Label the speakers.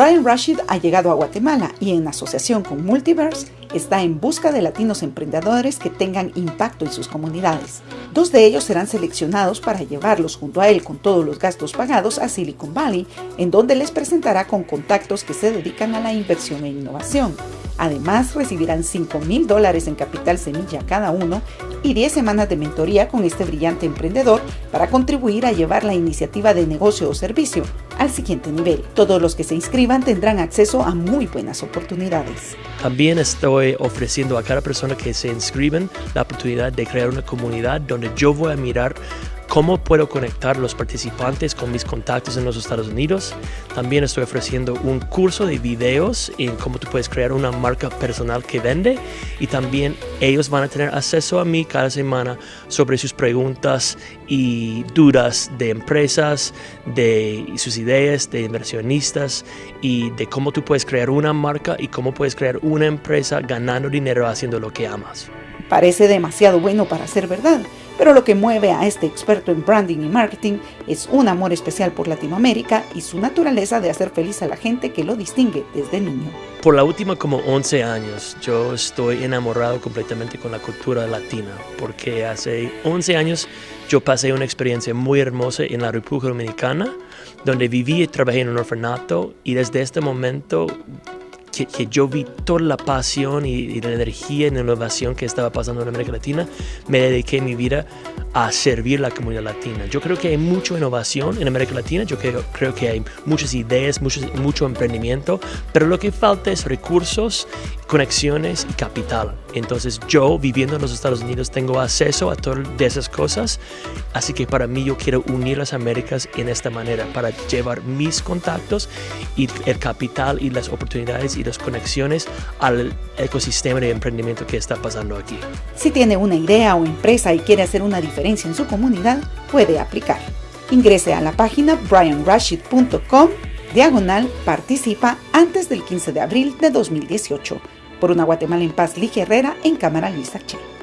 Speaker 1: Brian Rashid ha llegado a Guatemala y en asociación con Multiverse está en busca de latinos emprendedores que tengan impacto en sus comunidades. Dos de ellos serán seleccionados para llevarlos junto a él con todos los gastos pagados a Silicon Valley, en donde les presentará con contactos que se dedican a la inversión e innovación. Además, recibirán 5 mil dólares en capital semilla cada uno y 10 semanas de mentoría con este brillante emprendedor para contribuir a llevar la iniciativa de negocio o servicio al siguiente nivel. Todos los que se inscriban tendrán acceso a muy buenas oportunidades.
Speaker 2: También estoy ofreciendo a cada persona que se inscriben la oportunidad de crear una comunidad donde yo voy a mirar cómo puedo conectar los participantes con mis contactos en los Estados Unidos. También estoy ofreciendo un curso de videos en cómo tú puedes crear una marca personal que vende y también ellos van a tener acceso a mí cada semana sobre sus preguntas y dudas de empresas, de sus ideas, de inversionistas y de cómo tú puedes crear una marca y cómo puedes crear una empresa ganando dinero haciendo lo que amas.
Speaker 1: Parece demasiado bueno para ser verdad pero lo que mueve a este experto en branding y marketing es un amor especial por Latinoamérica y su naturaleza de hacer feliz a la gente que lo distingue desde niño.
Speaker 2: Por la última como 11 años yo estoy enamorado completamente con la cultura latina, porque hace 11 años yo pasé una experiencia muy hermosa en la República Dominicana, donde viví y trabajé en un orfanato y desde este momento que, yo vi toda la pasión y, la energía y la innovación que estaba pasando en América Latina, me dediqué mi vida a servir la comunidad latina. Yo creo que hay mucha innovación en América Latina, yo creo, creo que hay muchas ideas, mucho, mucho emprendimiento, pero lo que falta es recursos, conexiones y capital. Entonces yo viviendo en los Estados Unidos tengo acceso a todas esas cosas, así que para mí yo quiero unir las Américas en esta manera, para llevar mis contactos y el capital y las oportunidades y las conexiones al ecosistema de emprendimiento que está pasando aquí.
Speaker 1: Si tiene una idea o empresa y quiere hacer una diferencia en su comunidad, puede aplicar. Ingrese a la página brianrashid.com diagonal participa antes del 15 de abril de 2018 por una Guatemala en paz, Ligia Herrera en Cámara Luis Che.